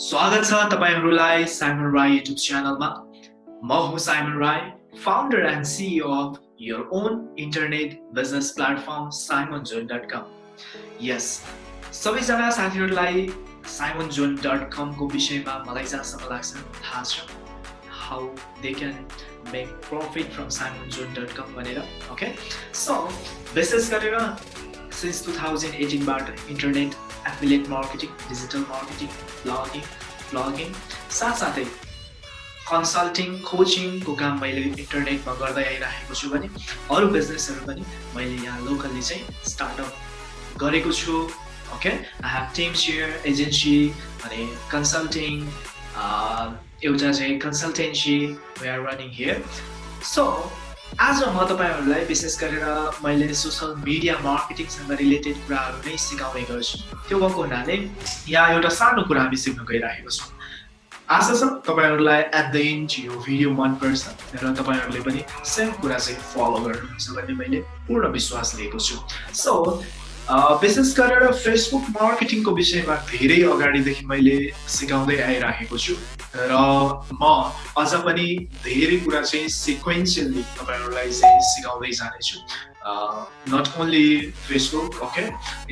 स्वागत छ तपाईँहरूलाई साइमन राई युट्युब च्यानलमा। म हुँ Simon Rai founder and CEO of your own internet business platform Simon zone dot com यस सबैजना साथीहरूलाई साइमन जोन डट कमको विषयमा मलाई जहाँसम्म लाग्छ थाहा छ how they can make profit from Simon John dot com भनेर ओके सो विशेष गरेर since two thousand एटिनबाट internet affiliate marketing digital marketing blogging blogging साथसाथै कन्सल्टिङ कोचिङको काम मैले इन्टरनेटमा गर्दै आइरहेको छु भने अरू बिजनेसहरू पनि मैले यहाँ लोकल्ली चाहिँ स्टार्टअप गरेको छु। Okay I have team share agency अनि कन्सल्टिङ एउटा चाहिँ consultancy we are running here so आज म तपाईँहरूलाई विशेष गरेर मैले सोसल मिडिया मार्केटिङसँग रिलेटेड कुराहरू नै सिकाउने गर्छु। त्यो भएको हुनाले यहाँ एउटा सानो कुरा हामी सिक्न गइरहेको छौँ। आशा छ तपाईँहरूलाई एट द इन्ड यो भिडियो मनपर्छ र तपाईँहरूले पनि सेम कुरा चाहिँ फलो गर्नुहुन्छ भन्ने मैले पूर्ण विश्वास लिएको छु। सो विशेष गरेर फेसबुक मार्केटिङको विषयमा धेरै अगाडिदेखि मैले सिकाउँदै आइराखेको छु। र म अझ पनि धेरै कुरा चाहिँ सिक्वेन्सियली तपाईँहरूलाई चाहिँ सिकाउँदै जानेछु। नट ओन्ली फेसबुक ओके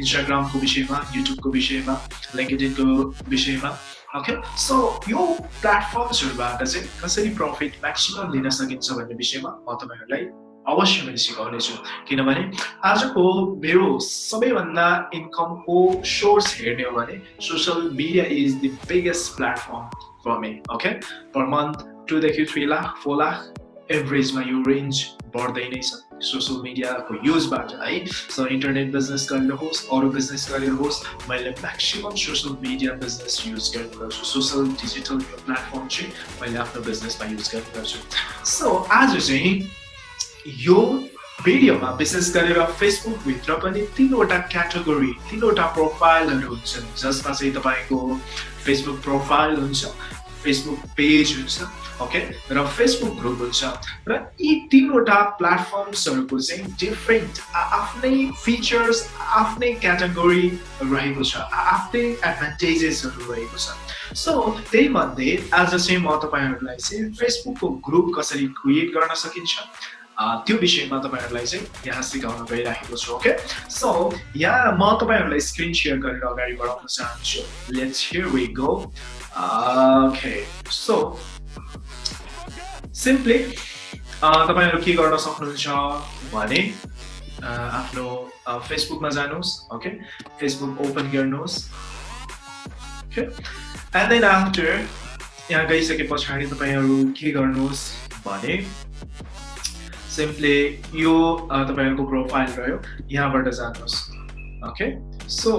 इन्स्टाग्रामको विषयमा युट्युबको विषयमा लिङ्कडिनको विषयमा ओके सो यो प्लेटफर्म्सहरूबाट चाहिँ कसरी प्रफिट म्याक्सिमम लिन सकिन्छ भन्ने विषयमा म तपाईँहरूलाई अवश्य मैले सिकाउनेछु। किनभने आजको मेरो सबैभन्दा इन्कमको सोर्स हेर्ने हो भने social media is the biggest platform for me okay per month टुदेखि three lakh four lakh एभरेजमा यो रेन्ज बढ्दै नै छ। सोसियल मिडियाको युजबाट है? सो इन्टरनेट बिजनेस गरेर होस् अरू बिजनेस गरेर होस् मैले maximum social media business use गर्ने गर्छु सोसियल डिजिटल प्लेटफर्म चाहिँ मैले आफ्नो बिजनेसमा युज गर्ने गर्छु सो आज चाहिँ यो भिडियोमा विशेष गरेर फेसबुकभित्र पनि तिनवटा क्याटेगोरी तिनवटा प्रोफाइलहरू हुन्छन् जसमा चाहिँ तपाईँको फेसबुक प्रोफाइल हुन्छ फेसबुक पेज हुन्छ ओके र फेसबुक ग्रुप हुन्छ। र यी तिनवटा प्लेटफर्म्सहरूको चाहिँ डिफ्रेन्ट आफ्नै फिचर्स आफ्नै क्याटेगोरी रहेको छ आफ्नै एडभान्टेजेसहरू रहेको छ। सो त्यही मध्ये आज चाहिँ म तपाईँहरूलाई चाहिँ फेसबुकको ग्रुप कसरी क्रिएट गर्न सकिन्छ त्यो विषयमा तपाईँहरूलाई चाहिँ यहाँ सिकाउन गइराखेको छु ओके सो यहाँ म तपाईँहरूलाई स्क्रिन सेयर गरेर अगाडि बढाउन चाहन्छु। Let's here we go okay so simply तपाईँहरू के गर्न सक्नुहुन्छ भने आफ्नो फेसबुकमा जानुहोस् ओके फेसबुक ओपन गर्नुहोस् एन्ड देन आफ्टर यहाँ गइसके पछाडि तपाईँहरू के गर्नुहोस् भने सिम्पली यो तपाईँहरूको प्रोफाइल रह्यो यहाँबाट जानुहोस् ओके सो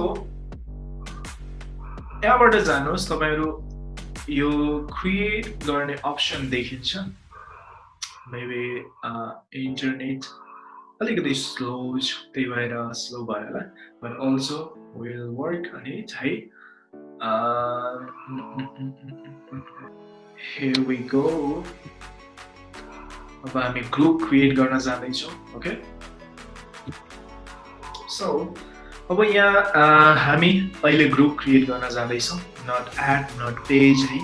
यहाँबाट जानुहोस् तपाईँहरू यो क्रिएट गर्ने अप्सन देखिन्छ मेबी इन्टरनेट अलिकति स्लो त्यही भएर स्लो भयो होला but also will work on है here we go. अब हामी ग्रुप क्रिएट गर्न जाँदैछौँ ओके? सो अब यहाँ हामी अहिले ग्रुप क्रिएट गर्न जाँदैछौँ। नट एड नट पेज है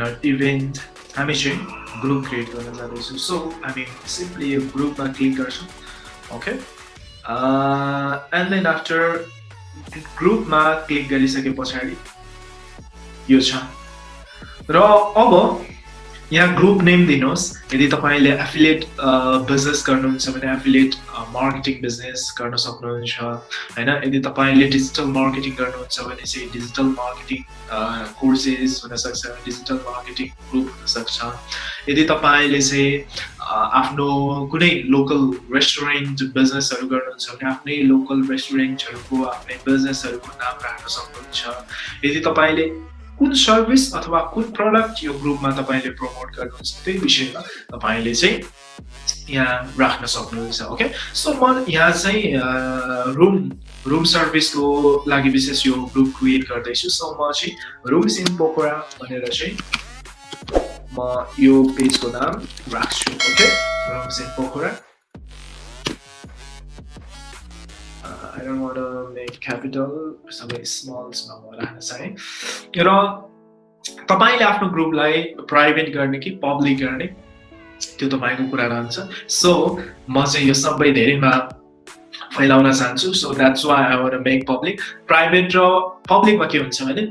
नट इभेन्ट हामी चाहिँ ग्रुप क्रिएट गर्न जाँदैछौँ। सो हामी सिम्पली यो ग्रुपमा क्लिक गर्छौँ ओके? एन्ड देन आफ्टर ग्रुपमा क्लिक गरिसके पछाडि यो छ। र अब यहाँ ग्रुप नेम दिनुहोस्। यदि तपाईँले एफिलिएट बिजनेस गर्नुहुन्छ भने एफिलिएट मार्केटिङ बिजनेस गर्न सक्नुहुन्छ होइन? यदि तपाईँले डिजिटल मार्केटिङ गर्नुहुन्छ भने चाहिँ डिजिटल मार्केटिङ कोर्सेस हुनसक्छ डिजिटल मार्केटिङ ग्रुप हुनसक्छ। यदि तपाईँले चाहिँ आफ्नो कुनै लोकल रेस्टुरेन्ट बिजनेसहरू गर्नुहुन्छ भने आफ्नै लोकल रेस्टुरेन्टहरूको आफ्नै बिजनेसहरूको नाम राख्न सक्नुहुन्छ। यदि तपाईँले कुन सर्भिस अथवा कुन प्रडक्ट यो ग्रुपमा तपाईँले प्रमोट गर्नुहुन्छ त्यही विषयमा तपाईँले चाहिँ यहाँ राख्न सक्नुहुन्छ ओके सो म यहाँ चाहिँ रुम रुम सर्भिसको लागि विशेष यो ग्रुप क्रिएट गर्दैछु। सो म चाहिँ रुम्स इन पोखरा भनेर चाहिँ म यो पेजको नाम राख्छु okay rooms in Pokhara Don't want to make capital सबै स्मल्समा म राख्न चाहेँ र तपाईँले आफ्नो ग्रुपलाई प्राइभेट गर्ने कि पब्लिक गर्ने? त्यो तपाईँको कुरा रहन्छ। सो म चाहिँ यो सबै धेरैमा फैलाउन चाहन्छु। So that's why I were make public private र पब्लिकमा के हुन्छ भने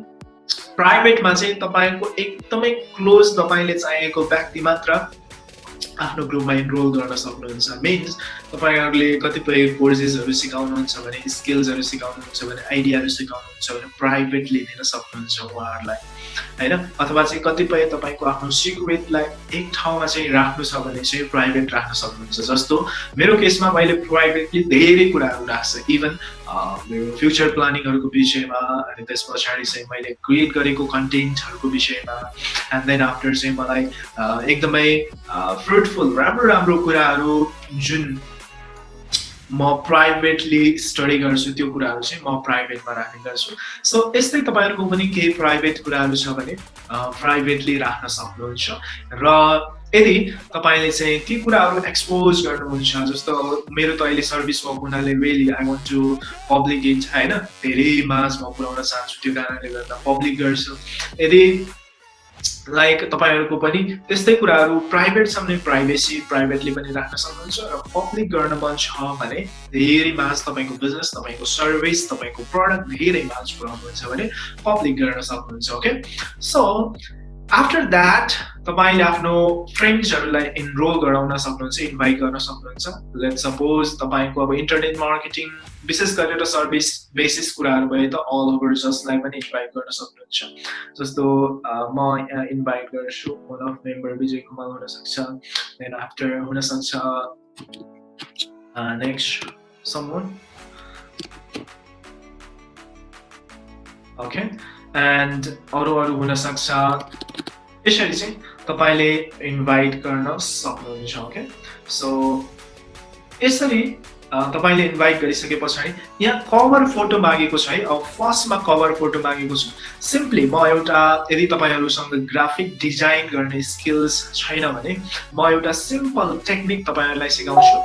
प्राइभेटमा चाहिँ तपाईँको एकदमै क्लोज तपाईँले चाहिएको व्यक्ति मात्र आफ्नो ग्रुपमा इनरोल गर्न सक्नुहुन्छ। मिन्स तपाईँहरूले कतिपय कोर्सेसहरू सिकाउनुहुन्छ भने स्किल्सहरू सिकाउनुहुन्छ भने आइडियाहरू सिकाउनुहुन्छ भने प्राइभेटली दिन सक्नुहुन्छ उहाँहरूलाई होइन? अथवा चाहिँ कतिपय तपाईँको आफ्नो सिक्रेटलाई एक ठाउँमा चाहिँ राख्नु छ भने चाहिँ प्राइभेट राख्न सक्नुहुन्छ। जस्तो मेरो केसमा मैले प्राइभेटली धेरै कुराहरू राख्छ। इभन मेरो फ्युचर प्लानिङहरूको विषयमा अनि त्यस पछाडि चाहिँ मैले क्रिएट गरेको कन्टेन्टहरूको विषयमा एन्ड देन आफ्टर चाहिँ मलाई एकदमै फ्रुटफुल राम्रो राम्रो कुराहरू जुन म प्राइभेटली स्टडी गर्छु त्यो कुराहरू चाहिँ म प्राइभेटमा राख्ने गर्छु। सो यस्तै तपाईँहरूको पनि केही प्राइभेट कुराहरू छ भने प्राइभेटली राख्न सक्नुहुन्छ। र यदि तपाईँले चाहिँ ती कुराहरू एक्सपोज गर्नुहुन्छ जस्तो मेरो त अहिले सर्भिस भएको हुनाले really I want to public it होइन? धेरै माझ म पुऱ्याउन चाहन्छु त्यो कारणले गर्दा पब्लिक गर्छु। यदि लाइक तपाईँहरूको पनि त्यस्तै कुराहरू प्राइभेटसम्म प्राइभेसी प्राइभेटली पनि राख्न सक्नुहुन्छ र पब्लिक गर्न मन छ भने धेरै माझ तपाईँको बिजनेस तपाईँको सर्भिस तपाईँको प्रडक्ट धेरै माझ पुऱ्याउनुहुन्छ भने पब्लिक गर्न सक्नुहुन्छ ओके सो आफ्टर द्याट तपाईँले आफ्नो फ्रेन्ड्सहरूलाई इनरोल गराउन सक्नुहुन्छ इन्भाइट गर्न सक्नुहुन्छ. लेट सपोज तपाईँको अब इन्टरनेट मार्केटिङ विशेष गरेर सर्भिस बेसिस कुराहरू भए त अल ओभर जसलाई पनि इन्भाइट गर्न सक्नुहुन्छ। जस्तो म इन्भाइट गर्छु one of member Vijay Kumar हुनसक्छ देन आफ्टर हुनसक्छ नेक्स्ट समन ओके एन्ड अरू अरू हुनसक्छ। यसरी चाहिँ तपाईँले इन्भाइट गर्न सक्नुहुन्छ ओके सो यसरी तपाईँले इन्भाइट गरिसके पछाडि यहाँ कभर फोटो मागेको छ है अब फर्स्टमा कभर फोटो मागेको छु। सिम्पली म एउटा यदि तपाईँहरूसँग ग्राफिक डिजाइन गर्ने स्किल्स छैन भने म एउटा सिम्पल टेक्निक तपाईँहरूलाई सिकाउँछु।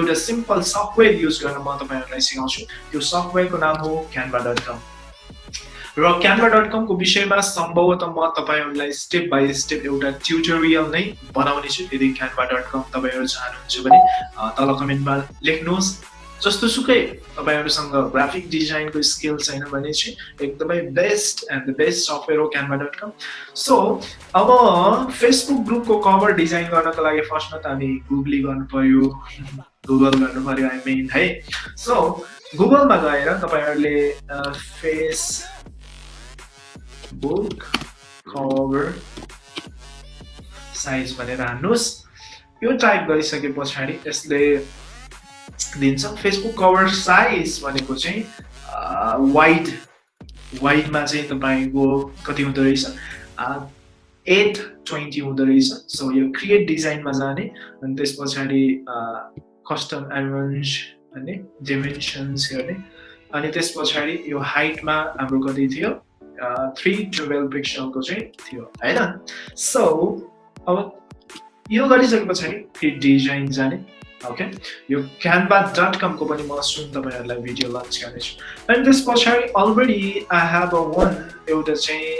एउटा सिम्पल सफ्टवेयर युज गर्न म तपाईँहरूलाई सिकाउँछु। त्यो सफ्टवेयरको नाम हो क्यानभा डट कम र क्यानभा डट कमको विषयमा सम्भवतः म तपाईँहरूलाई स्टेप बाई स्टेप एउटा ट्युटोरियल नै बनाउने छु। यदि क्यानभा डट कम तपाईँहरू चाहनुहुन्छ भने तल कमेन्टमा लेख्नुहोस्। जस्तो सुकै तपाईँहरूसँग ग्राफिक डिजाइनको स्किल छैन भने चाहिँ एकदमै best and the best software हो क्यानभा डट कम। सो अब फेसबुक ग्रुपको कभर डिजाइन गर्नको लागि फर्स्टमा त हामी गुगली गर्नु पर्यो गुगल गर्नु पर्यो आई मिन है। सो गुगलमा गएर तपाईँहरूले फेस बुक कभर साइज भनेर हान्नुहोस्। यो टाइप गरिसके पछाडि यसले दिन्छ। फेसबुक कभर साइज भनेको चाहिँ वाइड वाइडमा चाहिँ तपाईँको कति हुँदो रहेछ? एट ट्वेन्टी हुँदो रहेछ। सो यो क्रिएट डिजाइनमा जाने। अनि त्यस पछाडि कस्टम एरेन्ज भन्ने डिमेन्सन्स गर्ने। अनि त्यस पछाडि यो हाइटमा हाम्रो कति थियो? थ्री टुवेल्भ पिक्सलको चाहिँ थियो होइन? सो अब यो गरिसके पछाडि फेरि डिजाइन जाने ओके यो क्यानभा डट कमको पनि म सुन तपाईँहरूलाई भिडियो लन्च गर्नेछु। अनि त्यस पछाडि already I have a one एउटा चाहिँ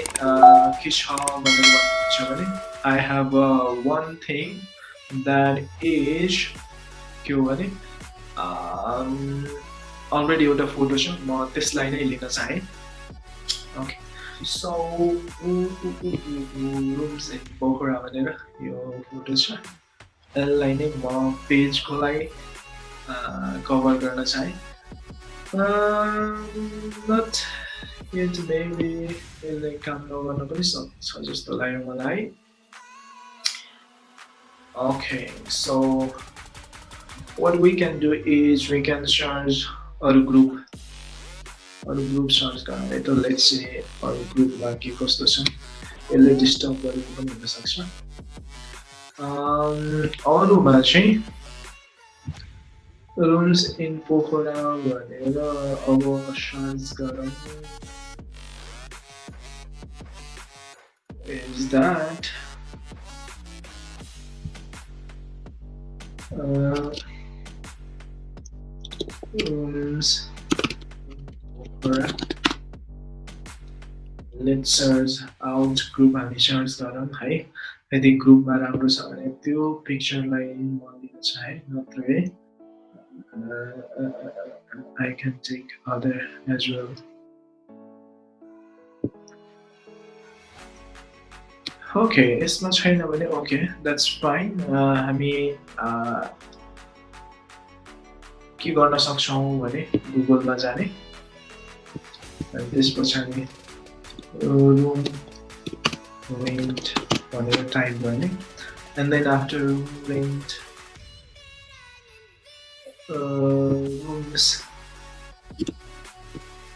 के छ भनेर भन्नुहुन्छ भने I have a one thing that is के हो भने अलरेडी एउटा फोटो छ म त्यसलाई नै लिन चाहेँ। Okay so rooms in Pokhara भनेर यो फोटो छ यसलाई नै म पेजको लागि कभर गर्न चाहेँ नट यट मेबी यसले काम नगर्न पनि सक्छ जस्तो लाग्यो मलाई okay so what we can do is we can search a group. अरू ग्रुप सर्च गर्ने त लेट्स से अरू ग्रुपमा के कस्तो छ यसले डिस्टर्ब गरेको पनि हुनसक्छ अरूमा चाहिँ रुम्स इन पोखरा भनेर अब सर्च गरौँ is that? Uh, rooms let search out group हामी सर्च गरौँ है यदि ग्रुपमा राम्रो छ भने त्यो पिक्चरलाई म लिन चाहेँ नत्र I can take other as well okay यसमा छैन भने ओके द्याट्स फाइन हामी के गर्न सक्छौँ भने गुगलमा जाने and this person room rent. Whatever time running and then after rent uh, rooms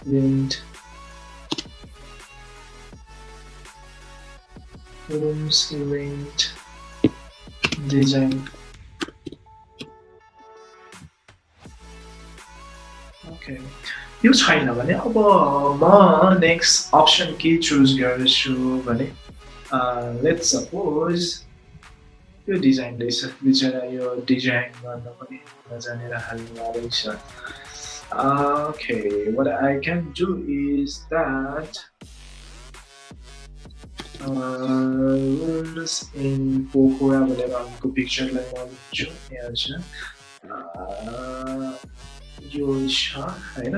rent rooms rent design. Okay. यो छैन भने अब म नेक्स्ट अप्सन के चुज गर्छु भने लेट्स सपोज यो डिजाइन रहेछ। बिचरा यो डिजाइन गर्न पनि नजानेर हाल्नु रहेछ okay what I can do is that rules in Pokora भनेर अर्को पिक्चरलाई म यहाँ यो छ होइन?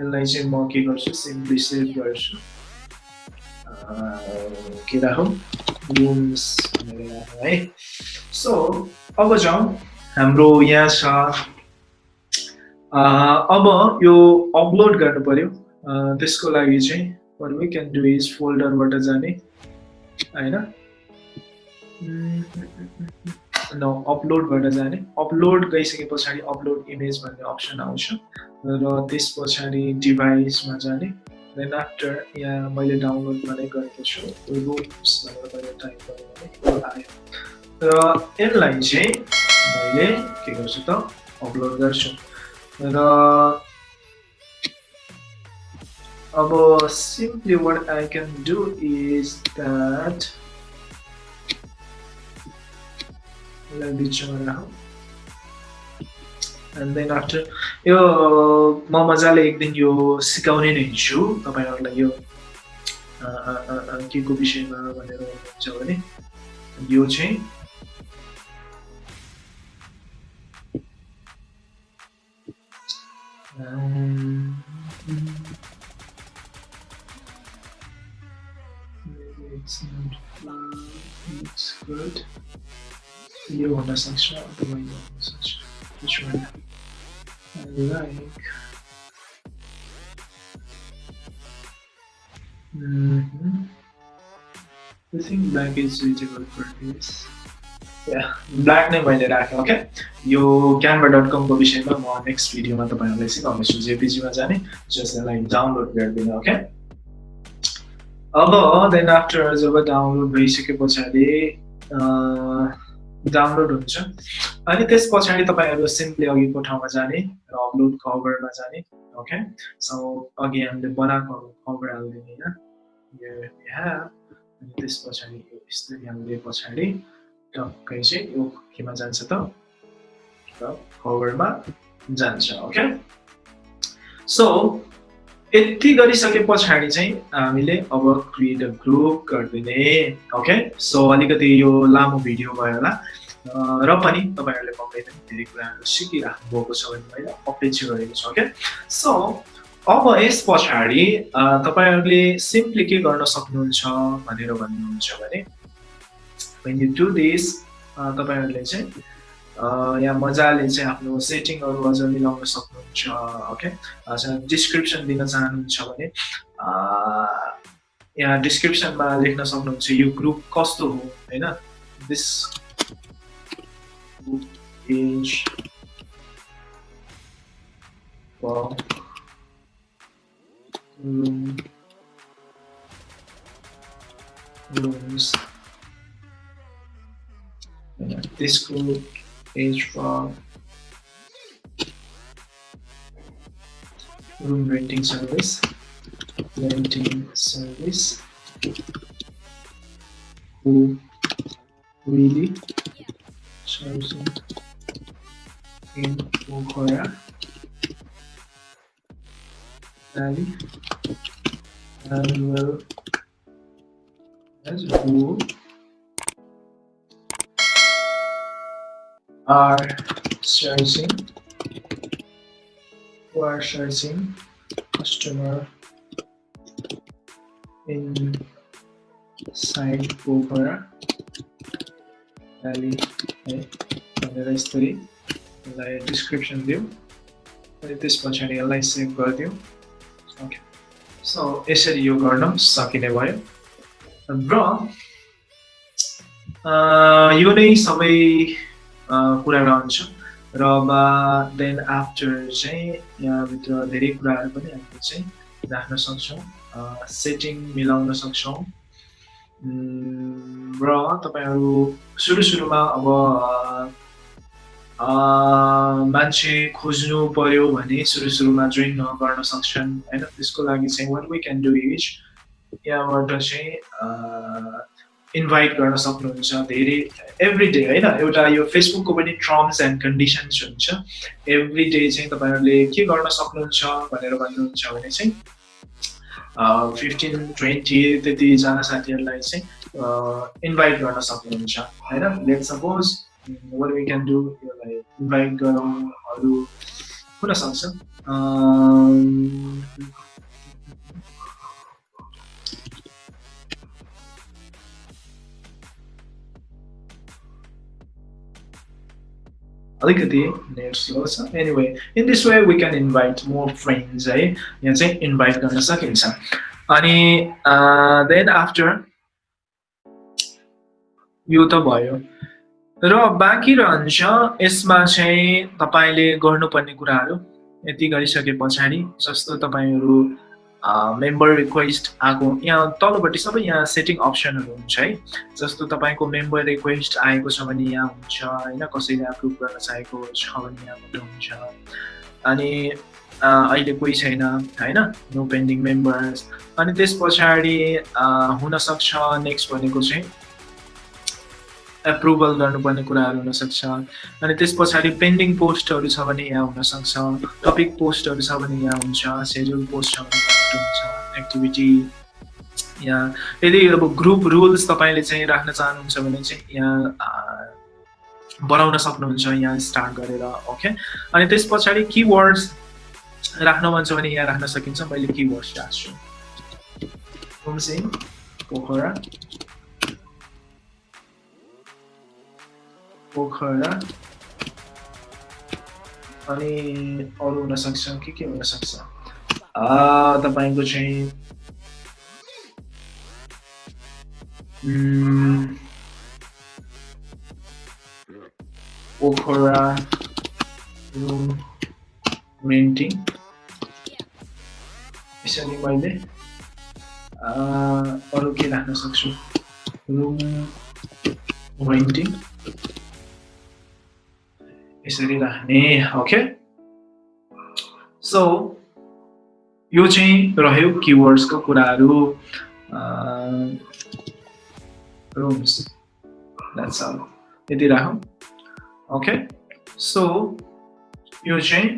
यसलाई चाहिँ म के गर्छु सिम्पली सेभ गर्छु। के राखौँ? रुम्स है? सो अब जाउँ। हाम्रो यहाँ छ। अब यो अपलोड गर्नु पऱ्यो त्यसको लागि चाहिँ what we can do is फोल्डरबाट जाने होइन? न अपलोडबाट जाने। अपलोड गइसके पछाडि अपलोड इमेज भन्ने अप्सन आउँछ। र त्यस पछाडि डिभाइसमा जाने। देन आफ्टर यहाँ मैले डाउनलोड मात्रै गरेको छु। रुम्स भनेर मैले टाइप गरेँ भने आयो। र यसलाई चाहिँ मैले के गर्छु त? अपलोड गर्छु। र अब simply what I can do is that after यो म मजाले एक दिन यो सिकाउने नै हिँड्छु तपाईँहरूलाई यो के को विषयमा भनेर हुनुहुन्छ भने यो चाहिँ You want a section the way you want a section. Which one I like. Mm -hmm. I think black is suitable for this. Black नै मैले राखेँ ओके यो क्यानभा डट कमको विषयमा म नेक्स्ट भिडियोमा तपाईँहरूलाई सिकाउनेछु जेपिजीमा जाने जसलाई डाउनलोड गरिदिनु ओके अब देन आफ्टर जब डाउनलोड भइसके पछाडि डाउनलोड हुन्छ। अनि त्यस पछाडि तपाईँहरू सिम्पली अघिको ठाउँमा जाने र अपलोड कभरमा जाने ओके सो अघि हामीले बनाएको कभर हालिदिने होइन। अनि त्यस पछाडि यस्तरी हामीले पछाडि टक्कै चाहिँ यो केमा जान्छ त। कभरमा जान्छ ओके सो यति गरिसके पछाडि चाहिँ हामीले अब क्रिएट अ ग्रुप गरिदिने ओके सो अलिकति यो लामो भिडियो भयो होला। र पनि तपाईँहरूले पक्कै धेरै कुराहरू सिकिराख्नु भएको छ भने मैले अपेक्षा गरेको छु ओके सो अब यस पछाडि तपाईँहरूले सिम्पली के गर्न सक्नुहुन्छ भनेर भन्नुहुन्छ भने when you do this तपाईँहरूले चाहिँ यहाँ मजाले चाहिँ आफ्नो सेटिङहरू अझ मिलाउन सक्नुहुन्छ ओके डिस्क्रिप्सन दिन चाहनुहुन्छ भने यहाँ डिस्क्रिप्सनमा लेख्न सक्नुहुन्छ यो ग्रुप कस्तो हो होइन this. This group is from room renting service. Renting service. Who really chosen in Korea Valley and will as who are searching who are searching customer in Pokhara valley है भनेर यसरी यसलाई डिस्क्रिप्सन दिउँ अनि त्यस पछाडि यसलाई सेभ गरिदिउँ ओके सो यसरी यो गर्न सकिने भयो र यो नै सबै कुरा रहन्छ र देन आफ्टर चाहिँ यहाँभित्र धेरै कुराहरू पनि हामीले चाहिँ राख्न सक्छौँ सेटिङ मिलाउन सक्छौँ। र तपाईँहरू सुरु सुरुमा अब मान्छे खोज्नु पर्यो भने सुरु सुरुमा जोइन गर्न सक्छन् होइन? त्यसको लागि चाहिँ what we can do is यहाँबाट चाहिँ इन्भाइट गर्न सक्नुहुन्छ धेरै एभ्री डे होइन? एउटा यो फेसबुकको पनि टर्म्स एन्ड कन्डिसन्स हुन्छ। एभ्री डे चाहिँ तपाईँहरूले के गर्न सक्नुहुन्छ भनेर भन्नुहुन्छ भने चाहिँ फिफ्टिन ट्वेन्टी त्यतिजना साथीहरूलाई चाहिँ इन्भाइट गर्न सक्नुहुन्छ होइन? Let suppose what we can do यसलाई इन्भाइट गरौँ अरू हुनसक्छ अलिकति नेट स्लो छ anyway in this way we can invite more friends है। यहाँ चाहिँ इन्भाइट गर्न सकिन्छ। अनि देन आफ्टर यो त भयो। र बाँकी रहन्छ यसमा चाहिँ तपाईँले गर्नुपर्ने कुराहरू यति गरिसके पछाडि जस्तो तपाईँहरू मेम्बर रिक्वेस्ट आएको। यहाँ तलपट्टि सबै यहाँ सेटिङ अप्सनहरू हुन्छ है। जस्तो तपाईँको मेम्बर रिक्वेस्ट आएको छ भने यहाँ हुन्छ होइन? कसैले एप्रुभ गर्न चाहेको छ भने यहाँबाट हुन्छ। अनि अहिले कोही छैन होइन? नो पेन्डिङ मेम्बर्स अनि त्यस पछाडि हुनसक्छ नेक्स्ट भनेको चाहिँ एप्रुभल गर्नुपर्ने कुराहरू हुनसक्छ। अनि त्यस पछाडि पेन्डिङ पोस्टहरू छ भने यहाँ हुनसक्छ। टपिक पोस्टहरू छ भने यहाँ हुन्छ। सेड्युल पोस्ट छ भने हुन्छ एक्टिभिटी यहाँ यदि अब ग्रुप रुल्स तपाईँले चाहिँ राख्न चाहनुहुन्छ भने चाहिँ यहाँ बनाउन सक्नुहुन्छ यहाँ स्टार्ट गरेर ओके अनि त्यस पछाडि किवर्ड्स राख्न मन छ भने यहाँ राख्न सकिन्छ मैले किवर्ड्स राख्छु। पोखरा। पोखरा। अनि अरू हुनसक्छ के के हुनसक्छ तपाईँको चाहिँ पोखरा रुम रेन्टिङ यसरी मैले अरू के राख्न सक्छु रुम रेन्टिङ यसरी राख्ने ओके सो यो चाहिँ रह्यो किवर्ड्सको कुराहरू रुम्स द्याट्स अल यति राखौँ ओके सो यो चाहिँ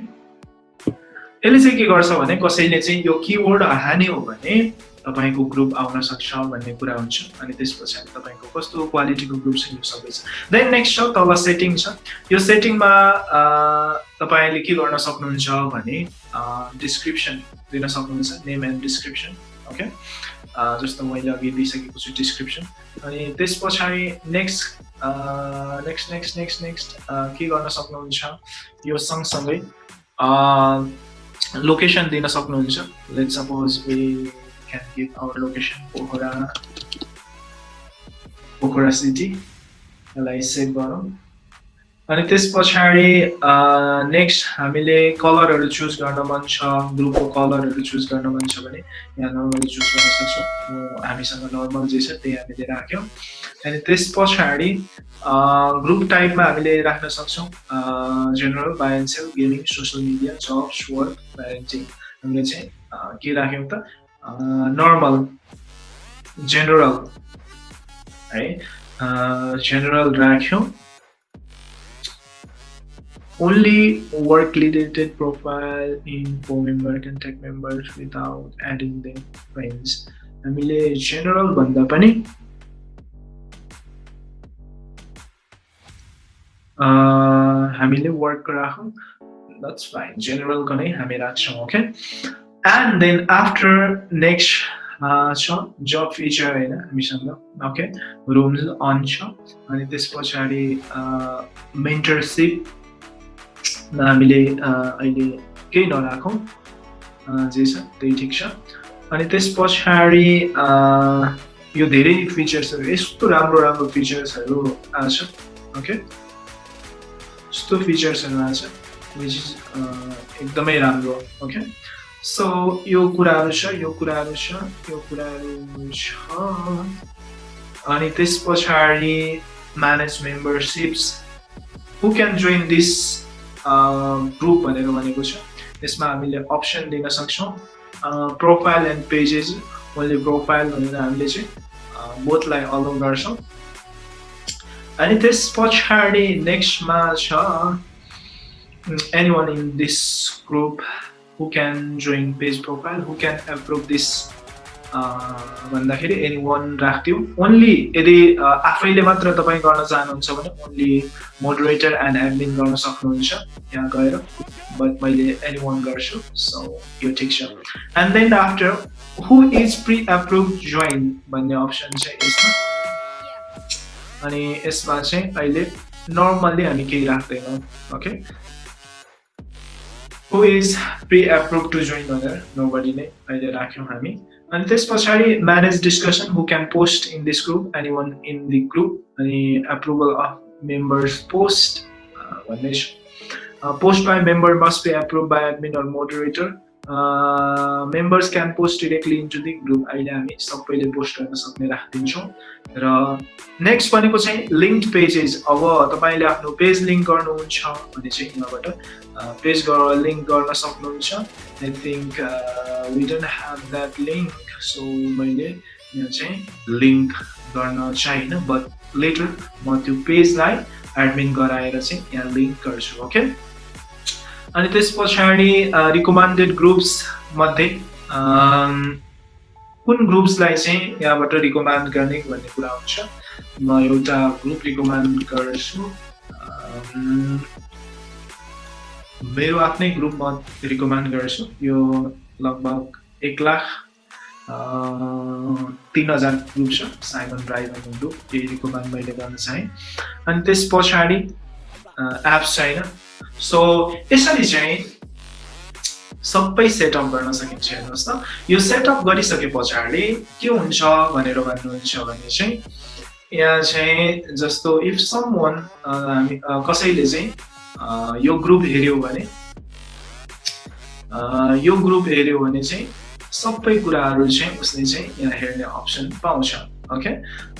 यसले चाहिँ के गर्छ भने कसैले चाहिँ यो किवर्ड हान्यो भने तपाईँको ग्रुप आउन सक्छ भन्ने कुरा हुन्छ अनि त्यस पछाडि तपाईँको कस्तो क्वालिटीको ग्रुप छ यो सबै छ देन नेक्स्ट छ तल सेटिङ छ यो सेटिङमा तपाईँले के गर्न सक्नुहुन्छ भने डिस्क्रिप्सन दिन सक्नुहुन्छ नेम एन्ड डिस्क्रिप्सन ओके जस्तो मैले अघि दिइसकेको छु डिस्क्रिप्सन अनि त्यस पछाडि next next next next next के गर्न सक्नुहुन्छ यो सँगसँगै लोकेसन दिन सक्नुहुन्छ let suppose we give our location Pokhara Pokhara city यसलाई सेभ गरौँ अनि त्यस पछाडि नेक्स्ट हामीले कलरहरू चुज गर्न मन छ ग्रुपको कलरहरू चुज गर्न मन छ भने यहाँ नर्मली चुज गर्न सक्छौँ। हामीसँग नर्मल जे छ त्यही हामीले राख्यौँ। अनि त्यस पछाडि ग्रुप टाइपमा हामीले राख्न सक्छौँ। General buy and sell gaming social media jobs work parenting हामीले चाहिँ के राख्यौँ त? नर्मल जेनरल है जेनरल राख्यौँ। only work related profile in co-members and tech members without adding their friends. हमिले general बंदा पनी हमिले work कराहो that's fine. General कने हमें action okay? And then after next uh, छो job feature है ना मिसाल okay? Rooms on छो अनेक this per Chari uh, mentorship हामीले अहिले केही नराखौँ। जे छ त्यही ठिक छ। अनि त्यस पछाडि यो धेरै फिचर्सहरू यस्तो राम्रो राम्रो फिचर्सहरू आछ ओके? यस्तो फिचर्सहरू आछ विच इज एकदमै राम्रो ओके? सो यो कुराहरू छ यो कुराहरू छ यो कुराहरू छ। अनि त्यस पछाडि manage memberships who can join this group भनेर भनेको छ। यसमा हामीले अप्सन दिन सक्छौँ। Profile and pages only profile भनेर हामीले चाहिँ बोथलाई अलाउ गर्छौँ। अनि त्यस पछाडि नेक्स्टमा छ anyone in this group who can join page profile who can approve this भन्दाखेरि एनी वान राख्थ्यौँ ओन्ली यदि आफैले मात्र तपाईँ गर्न चाहनुहुन्छ भने ओन्ली मोडरेटर एन्ड एडमिन गर्न सक्नुहुन्छ। यहाँ गएर बट मैले एनी वान गर्छु सो यो ठिक छ। And then after who is pre approve join भन्ने अप्सन छ यसमा। अनि यसमा चाहिँ अहिले नर्मल्ली हामी केही राख्दैनौँ okay who is pre approve to join भनेर नोबडी अहिले राख्यौँ हामी। and this Pachari manage discussion who can post in this group, anyone in the group, any approval of members post, uh, one nation. Uh, post by member must be approved by admin or moderator. Members can post directly into the group अहिले हामी सबैले post गर्न सक्ने राखिदिन्छौँ। र next भनेको चाहिँ link pages अब तपाईँले आफ्नो पेज लिङ्क गर्नुहुन्छ भने चाहिँ यहाँबाट पेज लिङ्क गर्न सक्नुहुन्छ। I think we don't have that link so मैले यहाँ चाहिँ लिङ्क गर्न चाहिँ बट लेटर म त्यो पेजलाई एडमिन गराएर चाहिँ यहाँ लिङ्क गर्छु ओके अनि त्यस पछाडि रिकमेन्डेड ग्रुप्स मध्ये कुन ग्रुप्सलाई चाहिँ यहाँबाट रिकमेन्ड गर्ने भन्ने कुरा हुन्छ म एउटा ग्रुप रिकमेन्ड गर्छु। मेरो आफ्नै ग्रुप म रिकमेन्ड गर्छु। यो लगभग एक लाख तिन हजार ग्रुप छ। साइमन राई भन्ने ग्रुप यही रिकमेन्ड मैले गर्न चाहेँ। अनि त्यस पछाडि एप्स छैन। सो यसरी चाहिँ सबै सेटअप गर्न सकिन्छ हेर्नुहोस् त। यो सेटअप गरिसके पछाडि के हुन्छ भनेर भन्नुहुन्छ भने चाहिँ यहाँ चाहिँ जस्तो इफ सम वान हामी कसैले चाहिँ यो ग्रुप हेऱ्यो भने यो ग्रुप हेऱ्यो भने चाहिँ सबै कुराहरू चाहिँ उसले चाहिँ यहाँ हेर्ने अप्सन पाउँछ। Okay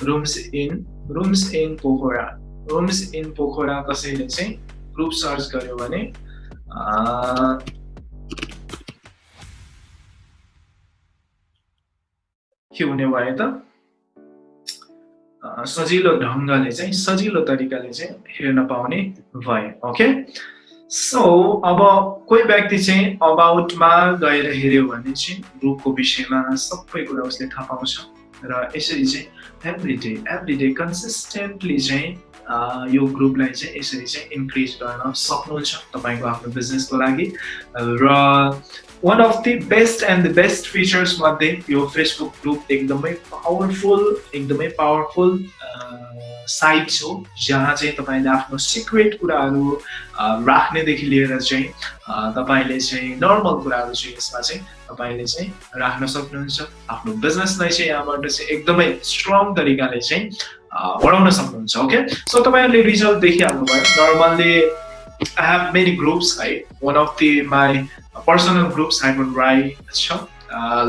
rooms in rooms in Pokhara rooms in Pokhara कसैले चाहिँ ग्रुप सर्च गर्यो भने के हुने भयो त सजिलो ढङ्गले चाहिँ सजिलो तरिकाले चाहिँ हेर्न पाउने भए ओके सो अब कोही व्यक्ति चाहिँ अबाउटमा गएर हेऱ्यो भने चाहिँ ग्रुपको विषयमा सबै कुरा उसले थाहा पाउँछ र यसरी चाहिँ every day every day consistently चाहिँ यो ग्रुपलाई चाहिँ यसरी चाहिँ इन्क्रिज गर्न सक्नुहुन्छ तपाईँको आफ्नो बिजनेसको लागि र one of the best and the best features मध्ये यो फेसबुक ग्रुप एकदमै पावरफुल एकदमै पावरफुल साइट हो जहाँ चाहिँ तपाईँले आफ्नो सिक्रेट कुराहरू राख्नेदेखि लिएर चाहिँ तपाईँले चाहिँ नर्मल कुराहरू चाहिँ यसमा चाहिँ तपाईँले चाहिँ राख्न सक्नुहुन्छ। आफ्नो बिजनेसलाई चाहिँ यहाँबाट चाहिँ एकदमै स्ट्रङ तरिकाले चाहिँ बढाउन सक्नुहुन्छ ओके सो तपाईँहरूले result देखिहाल्नुभयो। Normally I have many groups है one of the my personal group Simon Rai छ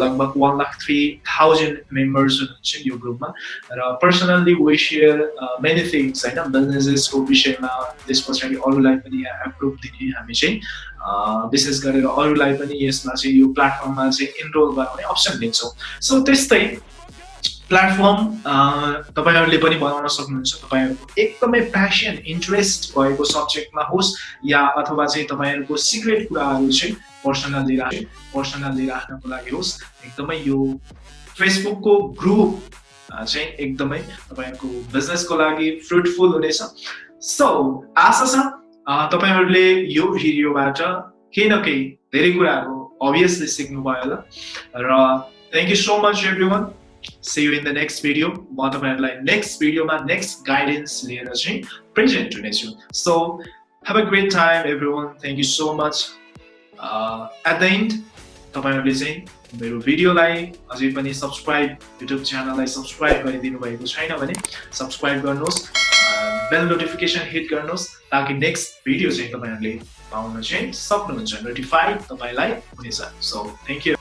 लगभग one lakh three thousand members हुनुहुन्छ यो ग्रुपमा र personally we share many things होइन बिजनेसेसको विषयमा त्यस पछाडि अरूलाई पनि एप्रुभ दिने हामी चाहिँ विशेष गरेर अरूलाई पनि यसमा चाहिँ यो प्लेटफर्ममा चाहिँ इनरोल गराउने अप्सन दिन्छौँ। सो त्यस्तै प्लेटफर्म तपाईँहरूले पनि बनाउन सक्नुहुन्छ तपाईँहरूको एकदमै प्यासन इन्ट्रेस्ट भएको सब्जेक्टमा होस् या अथवा चाहिँ तपाईँहरूको सिक्रेट कुराहरू चाहिँ पर्सनल्ली राख पर्सनल्ली राख्नको लागि होस्। एकदमै यो फेसबुकको ग्रुप चाहिँ एकदमै तपाईँहरूको बिजनेसको लागि फ्रुटफुल हुनेछ। सो आशा छ तपाईँहरूले यो भिडियोबाट केही न केही धेरै कुराहरू अभियसली सिक्नुभयो होला। र thank you so much everyone see you in the next video म तपाईँहरूलाई नेक्स्ट भिडियोमा नेक्स्ट गाइडेन्स लिएर चाहिँ प्रेजेन्ट हुनेछु। So have a great time everyone thank you so much at the end तपाईँहरूले चाहिँ मेरो भिडियोलाई अझै पनि सब्सक्राइब युट्युब च्यानललाई सब्सक्राइब गरिदिनु भएको छैन भने सब्सक्राइब गर्नुहोस् बेल नोटिफिकेसन हिट गर्नुहोस् ताकि नेक्स्ट भिडियो चाहिँ तपाईँहरूले पाउन चाहिँ सक्नुहुन्छ। नोटिफाई तपाईँलाई हुनेछ। So thank you